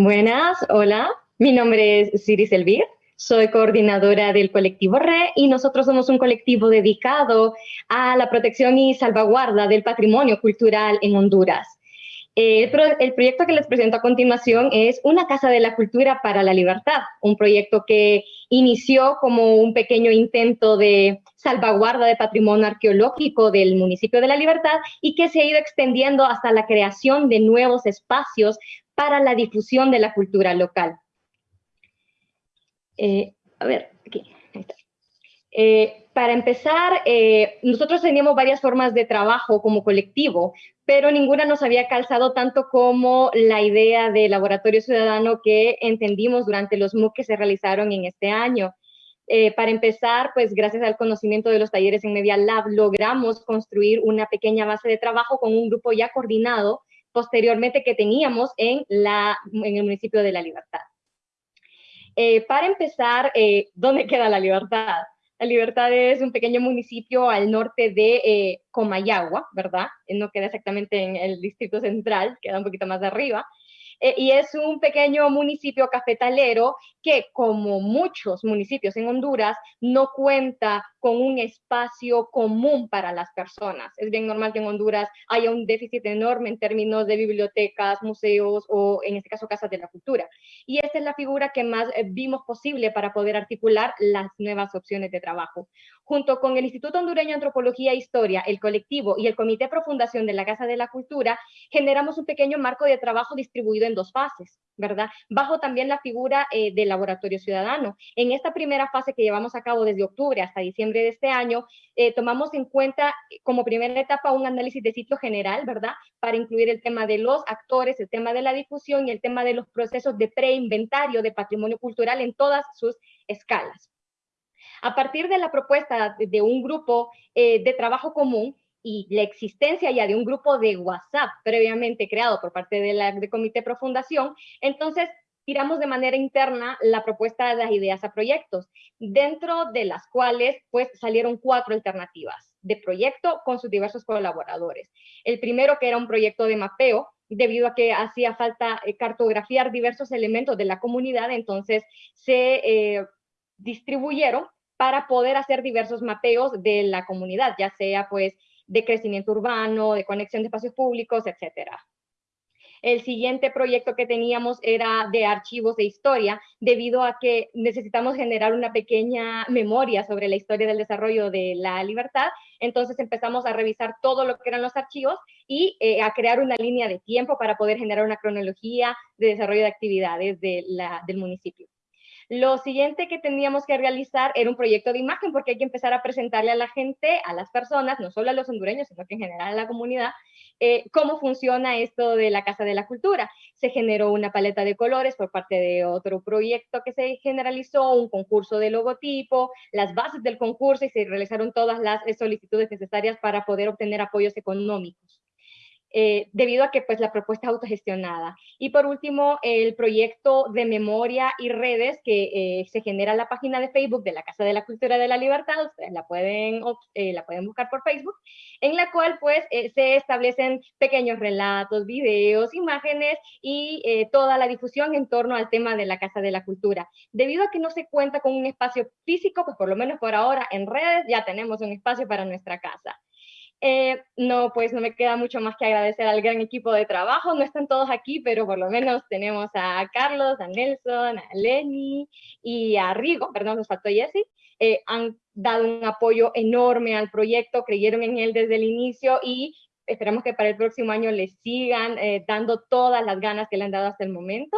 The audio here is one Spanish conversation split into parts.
Buenas, hola. Mi nombre es Ciris Elvir. Soy coordinadora del colectivo RE y nosotros somos un colectivo dedicado a la protección y salvaguarda del patrimonio cultural en Honduras. El, el, proyecto que les presento a continuación es Una Casa de la Cultura para la Libertad, un proyecto que inició como un pequeño intento de salvaguarda de patrimonio arqueológico del municipio de La Libertad y que se ha ido extendiendo hasta la creación de nuevos espacios para la difusión de la cultura local. Eh, a ver, aquí, está. Eh, para empezar, eh, nosotros teníamos varias formas de trabajo como colectivo, pero ninguna nos había calzado tanto como la idea de laboratorio ciudadano que entendimos durante los MOOC que se realizaron en este año. Para empezar, pues gracias al conocimiento de los talleres en Media Lab, logramos construir una pequeña base de trabajo con un grupo ya coordinado posteriormente que teníamos en, la, en el municipio de La Libertad. Eh, para empezar, ¿dónde queda La Libertad? La Libertad es un pequeño municipio al norte de eh, Comayagua, ¿verdad? No queda exactamente en el distrito central, queda un poquito más arriba. Eh, y es un pequeño municipio cafetalero que, como muchos municipios en Honduras, no cuenta con un espacio común para las personas. Es bien normal que en Honduras haya un déficit enorme en términos de bibliotecas, museos o, en este caso, casas de la cultura. Y esta es la figura que más eh, vimos posible para poder articular las nuevas opciones de trabajo. Junto con el Instituto Hondureño de Antropología e Historia, el colectivo y el Comité de Profundación de la Casa de la Cultura, generamos un pequeño marco de trabajo distribuido en dos fases, ¿verdad? Bajo también la figura eh, del laboratorio ciudadano. En esta primera fase que llevamos a cabo desde octubre hasta diciembre de este año, eh, tomamos en cuenta eh, como primera etapa un análisis de sitio general, ¿verdad? Para incluir el tema de los actores, el tema de la difusión y el tema de los procesos de preinventario de patrimonio cultural en todas sus escalas. A partir de la propuesta de un grupo de trabajo común, y la existencia ya de un grupo de WhatsApp previamente creado por parte de la de Comité Profundación, entonces tiramos de manera interna la propuesta de las ideas a proyectos, dentro de las cuales pues salieron cuatro alternativas de proyecto con sus diversos colaboradores. El primero que era un proyecto de mapeo, debido a que hacía falta eh, cartografiar diversos elementos de la comunidad, entonces se eh, distribuyeron para poder hacer diversos mapeos de la comunidad, ya sea pues de crecimiento urbano, de conexión de espacios públicos, etcétera. El siguiente proyecto que teníamos era de archivos de historia, debido a que necesitamos generar una pequeña memoria sobre la historia del desarrollo de la libertad. Entonces empezamos a revisar todo lo que eran los archivos y eh, a crear una línea de tiempo para poder generar una cronología de desarrollo de actividades del municipio. Lo siguiente que teníamos que realizar era un proyecto de imagen porque hay que empezar a presentarle a la gente, a las personas, no solo a los hondureños, sino que en general a la comunidad, eh, cómo funciona esto de la Casa de la Cultura. Se generó una paleta de colores por parte de otro proyecto que se generalizó, un concurso de logotipo, las bases del concurso y se realizaron todas las solicitudes necesarias para poder obtener apoyos económicos. Eh, debido a que pues la propuesta es autogestionada. Y por último, el proyecto de memoria y redes que eh, se genera en la página de Facebook de la Casa de la Cultura de la Libertad, ustedes la pueden, eh, la pueden buscar por Facebook, en la cual pues se establecen pequeños relatos, videos, imágenes y toda la difusión en torno al tema de la Casa de la Cultura. Debido a que no se cuenta con un espacio físico, pues por lo menos por ahora en redes ya tenemos un espacio para nuestra casa. Eh, no, pues no me queda mucho más que agradecer al gran equipo de trabajo. No están todos aquí, pero por lo menos tenemos a Carlos, a Nelson, a Lenny y a Rigo, perdón, nos faltó Jesse. Eh, han dado un apoyo enorme al proyecto, creyeron en él desde el inicio y esperamos que para el próximo año les sigan eh, dando todas las ganas que le han dado hasta el momento,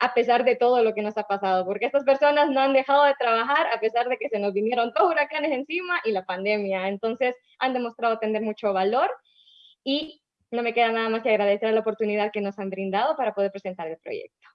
a pesar de todo lo que nos ha pasado, porque estas personas no han dejado de trabajar a pesar de que se nos vinieron dos huracanes encima y la pandemia. Entonces han demostrado tener mucho valor y no me queda nada más que agradecer la oportunidad que nos han brindado para poder presentar el proyecto.